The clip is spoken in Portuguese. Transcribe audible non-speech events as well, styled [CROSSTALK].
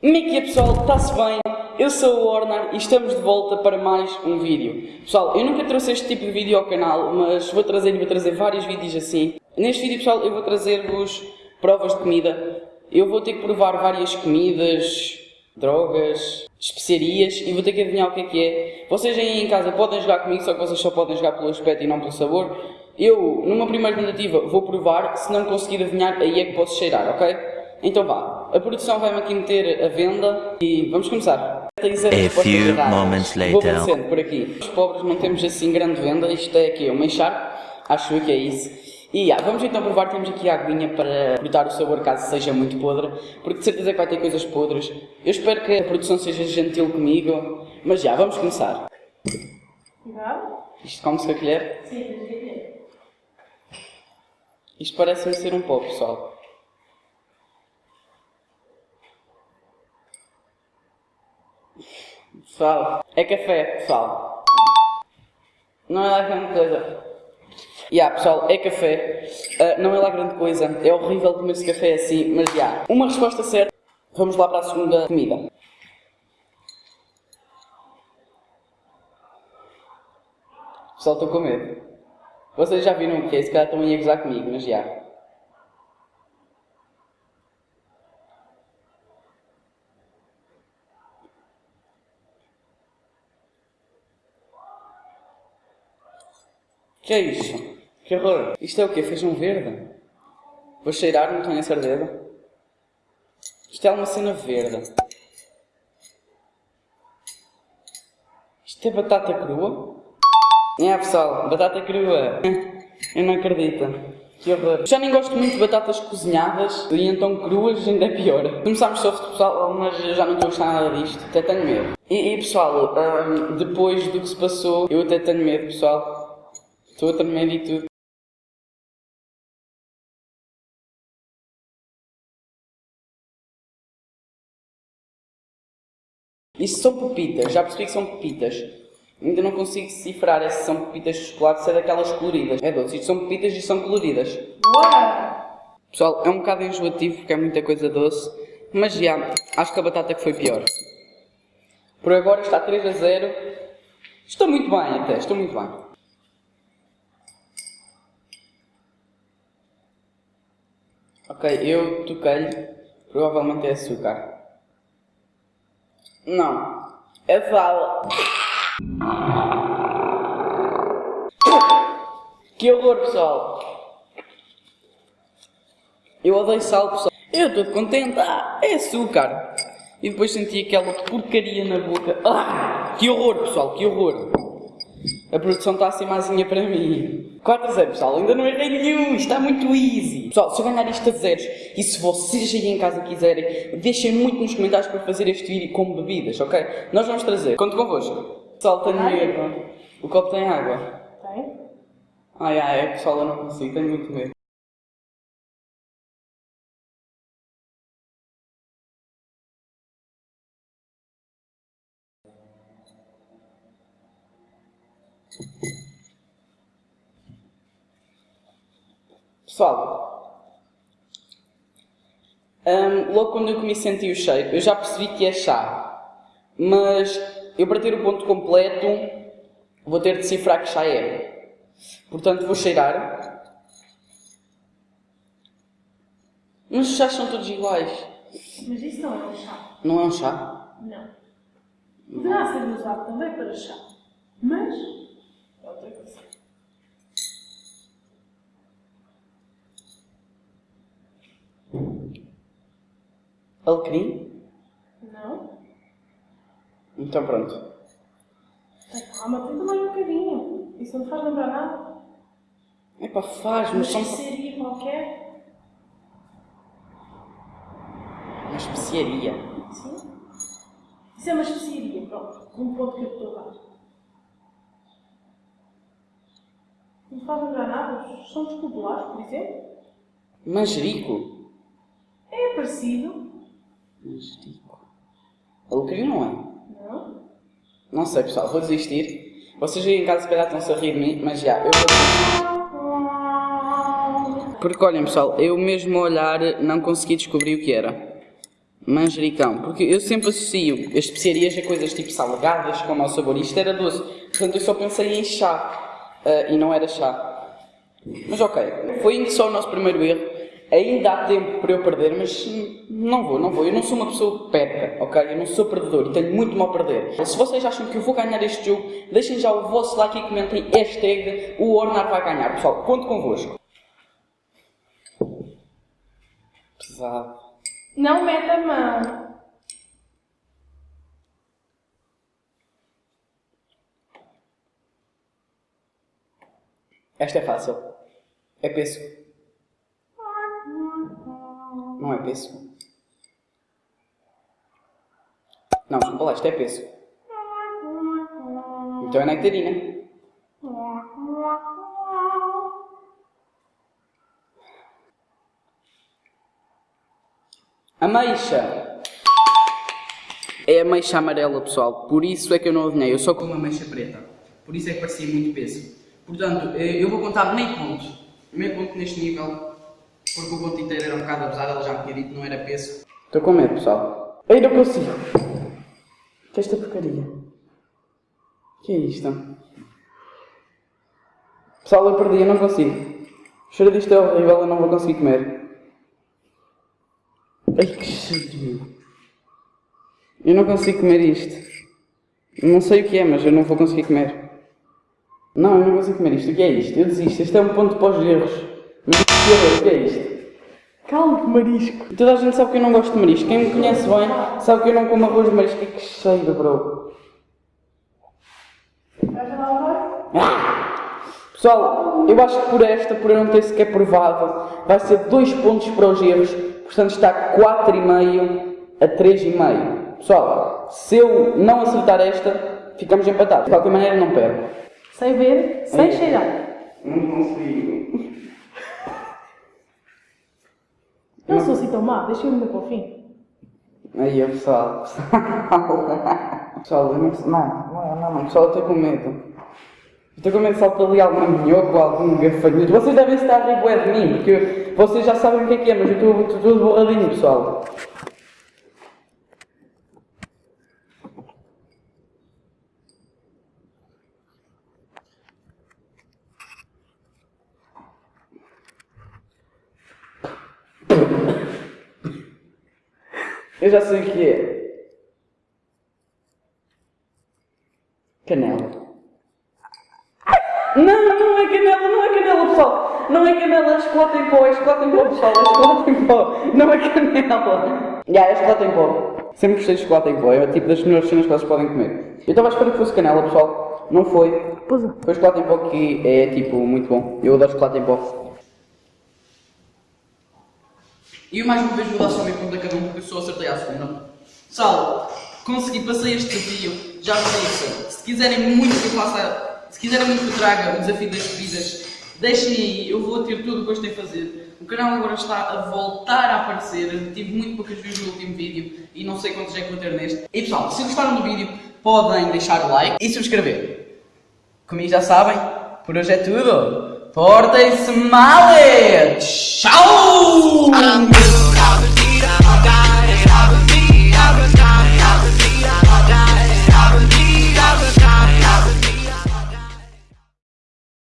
Como é que é pessoal? Está-se bem? Eu sou o Ornar e estamos de volta para mais um vídeo. Pessoal, eu nunca trouxe este tipo de vídeo ao canal, mas vou trazer vou trazer vários vídeos assim. Neste vídeo, pessoal, eu vou trazer-vos provas de comida. Eu vou ter que provar várias comidas, drogas, especiarias e vou ter que adivinhar o que é que é. Vocês aí em casa podem jogar comigo, só que vocês só podem jogar pelo aspecto e não pelo sabor. Eu, numa primeira tentativa, vou provar, se não conseguir adivinhar, aí é que posso cheirar, ok? Então vá, a produção vai-me aqui meter a venda e vamos começar. A few moments later. Vou aparecendo por aqui. Os pobres não temos assim grande venda, isto é aqui uma encharpe, acho que é isso. E yeah, vamos então provar, temos aqui a aguinha para cortar o sabor caso seja muito podre, porque de certeza que vai ter coisas podres. Eu espero que a produção seja gentil comigo, mas já, vamos começar. Isto come-se com a colher? Sim, com a colher. Isto parece-me ser um pó, pessoal. Pessoal, é café, pessoal. Não é lá grande coisa. Yeah, pessoal, é café. Uh, não é lá grande coisa. É horrível comer-se café assim, mas já. Yeah. Uma resposta certa. Vamos lá para a segunda comida. Pessoal, estou com medo. Vocês já viram o que é? Se calhar estão a gozar comigo, mas já. Yeah. Que é isso? Que horror! Isto é o quê? Feijão verde? Vou cheirar, não tenho a certeza. Isto é uma cena verde. Isto é batata crua? É pessoal, batata crua. [LAUGHS] Eu não acredito. Que horror. Já nem gosto muito de batatas cozinhadas e então cruas ainda é pior. Começámos soft pessoal, mas já não estou a gostar nada disto. Até tenho medo. E, e pessoal, um, depois do que se passou, eu até tenho medo pessoal. Estou a tremer e tudo. Isto são pepitas, já percebi que são pepitas. Ainda não consigo decifrar se são pepitas de chocolate, se é daquelas coloridas. É doce, isto são pepitas e são coloridas. Uau! Pessoal, é um bocado enjoativo porque é muita coisa doce, mas já, acho que a batata que foi pior. Por agora está 3 a 0. Estou muito bem até, estou muito bem. Ok, eu toquei-lhe. Provavelmente é açúcar. Não. É sal. Que horror, pessoal. Eu odeio sal, pessoal. Eu estou contente. Ah, é açúcar. E depois senti aquela porcaria na boca. Ah, que horror, pessoal, que horror. A produção está assim maisinha para mim. 4 a 0, pessoal. Ainda não errei nenhum. Está muito easy. Pessoal, se eu ganhar isto a zeros, e se vocês aí em casa quiserem, deixem muito nos comentários para fazer este vídeo com bebidas, ok? Nós vamos trazer. Conto convosco. Pessoal, tenho medo. O copo tem água. Tem? Ai, ai, é pessoal, eu não consigo. Tenho muito medo. Pessoal, um, logo quando eu comi senti o cheiro, eu já percebi que é chá, mas eu para ter o ponto completo vou ter de decifrar que chá é. Portanto vou cheirar. Mas os chás são todos iguais. Mas isso não é um chá. Não é um chá? Não. Poderá ser usado também para chá. Mas é outra coisa. Alecrim? Não? Então pronto. Tá, Calma, tenta mais um bocadinho. Isso não te faz lembrar nada? Epá, faz, Uma mas são... especiaria qualquer? Uma especiaria. Sim? Isso é uma especiaria, pronto. Um ponto que eu estou a dar. Não te faz lembrar nada? São populares, por exemplo? Manjerico? É parecido. Manjerico. Alecrim não é? Não? Não sei pessoal, vou desistir. Vocês aí em casa se calhar estão-se a rir de mim, mas já, eu vou. Porque olhem pessoal, eu mesmo a olhar não consegui descobrir o que era. Manjericão, porque eu sempre associo as especiarias a coisas tipo salgadas com mau sabor. Isto era doce, portanto eu só pensei em chá ah, e não era chá. Mas ok, foi ainda só o nosso primeiro erro. Ainda há tempo para eu perder, mas não vou, não vou. Eu não sou uma pessoa que perca, ok? Eu não sou perdedor e tenho muito mal a perder. Se vocês acham que eu vou ganhar este jogo, deixem já o vosso like e comentem hashtag o Ornar vai ganhar. Pessoal, conto convosco. Pesado. Não meta a mão. Esta é fácil. É pêssego. Não é pêssego. Não, desculpa lá, isto é pêssego. Então é nectarina. Ameixa. É ameixa amarela, pessoal. Por isso é que eu não adivinhei. Eu só como ameixa preta. Por isso é que parecia muito pêssego. Portanto, eh, eu vou contar meio ponto. Meio ponto neste nível. Porque o ponto inteiro era um bocado abusado. Ela já me tinha dito não era pêssego. Estou com medo, pessoal. Ei, não consigo. Que esta porcaria? que é isto? Pessoal, eu perdi. Eu não consigo. O cheiro disto é horrível. Eu não vou conseguir comer. Ai, que cheiro. Eu não consigo comer isto. Não sei o que é, mas eu não vou conseguir comer. Não, eu não consigo comer isto. O que é isto? Eu desisto. Isto é um ponto para os erros. Mas o que é isto? Calma, marisco. Toda a gente sabe que eu não gosto de marisco. Quem me conhece bem sabe que eu não como arroz de marisco. Que cheiro, bro. Ah! Pessoal, eu acho que por esta, por eu não ter sequer provado, vai ser 2 pontos para os erros. Portanto está 4,5 a 3,5. Pessoal, se eu não acertar esta, ficamos empatados. De qualquer maneira, não perco. Sem ver, sem Aí. cheirar. Não consigo. Não sou assim tão má, deixa-me ainda para o fim. Aí, pessoal. Pessoal, eu [LAUGHS] não, não, não, não, pessoal, eu estou com medo. Estou com medo de saltar ali algum minhoco ou algum gafanhoto. Vocês devem estar a rir de mim, porque vocês já sabem o que é que é, mas eu estou estou todo borradinho, pessoal. Eu já sei o que é. Canela. Não, não é canela, não é canela, pessoal. Não é canela, é chocolate em pó, é chocolate em pó, pessoal, é chocolate em pó. Não é canela. Já, é chocolate em pó. Sempre gostei de chocolate em pó, é o tipo das melhores cenas que vocês podem comer. Eu estava à espera que fosse canela, pessoal. Não foi. Pois é. Foi chocolate em pó que é tipo muito bom. Eu adoro chocolate em pó. E eu mais uma vez vou dar só meio ponto a cada um porque eu só acertei à segunda. Pessoal, consegui, passei este desafio, já disse. Se quiserem muito que eu faça, se quiserem muito que eu traga o desafio das bebidas, deixem aí, eu vou ter tudo o que gostei de fazer. O canal agora está a voltar a aparecer, tive muito poucas views no último vídeo e não sei quantos é que vou ter neste. E pessoal, se gostaram do vídeo, podem deixar o like e subscrever. Comigo já sabem, por hoje é tudo. Portem-se mal! Tchau!